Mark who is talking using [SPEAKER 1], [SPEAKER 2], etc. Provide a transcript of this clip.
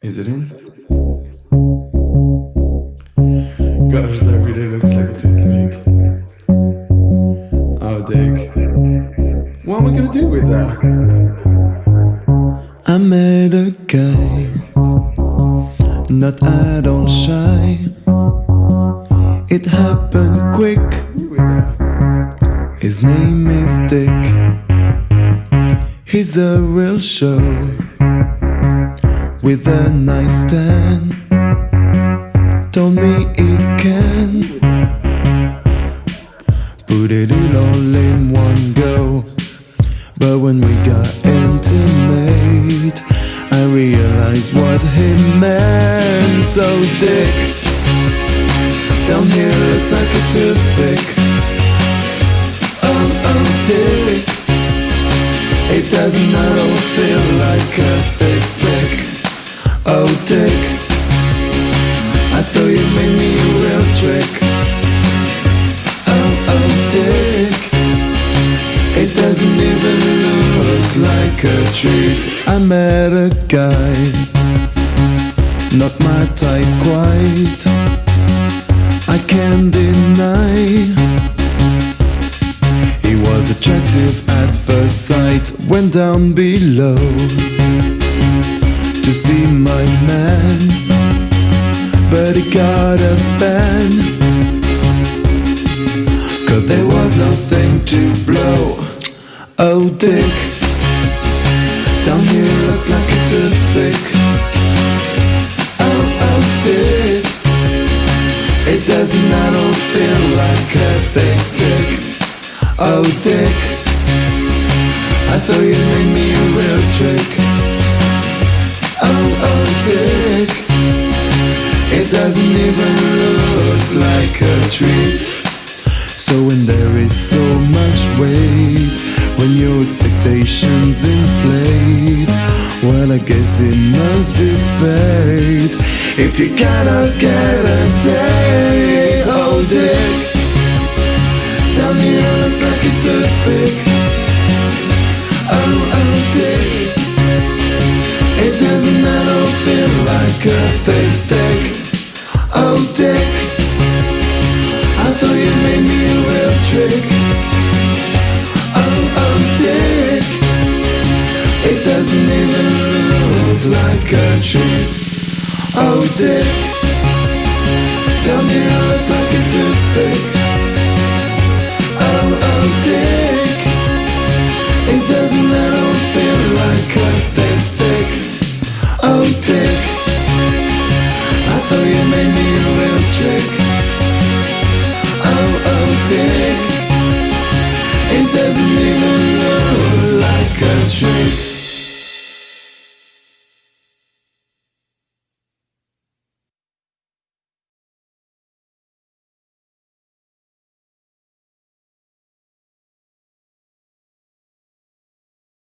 [SPEAKER 1] Is it in? Gosh, that really looks like a toothpick. Oh, dick. What am I gonna do with that? I met a guy, not all shy. It happened quick. His name is Dick. He's a real show with a nice tan. Told me he can put it in all in one go. But when we got intimate, I realized what he meant. Oh, Dick, down here looks like a toothpick. Oh, oh, Dick, it doesn't at like a treat. I met a guy, not my type quite. I can't deny. He was attractive at first sight, went down below to see my man, but he got a ban. Cause there was nothing to blow. Oh, Dick, doesn't feel like a thick stick. Oh, Dick, I thought you made me a real trick. Oh, oh, Dick, it doesn't even look like a treat. So when there is so much weight, when your expectations inflate, well, I guess it must be fate. If you cannot get a date, oh, Dick, down here looks like a toothpick. Oh, oh, Dick. It doesn't at all feel like a thick stick. Oh, Dick, I thought you made me a real trick. Oh, oh, Dick, it doesn't even look like a treat. Oh, Dick, tell me Oh, oh, Dick, it doesn't feel like a. Oh, Dick, I thought you made me a real trick. Oh, oh, Dick, it doesn't even look like a treat.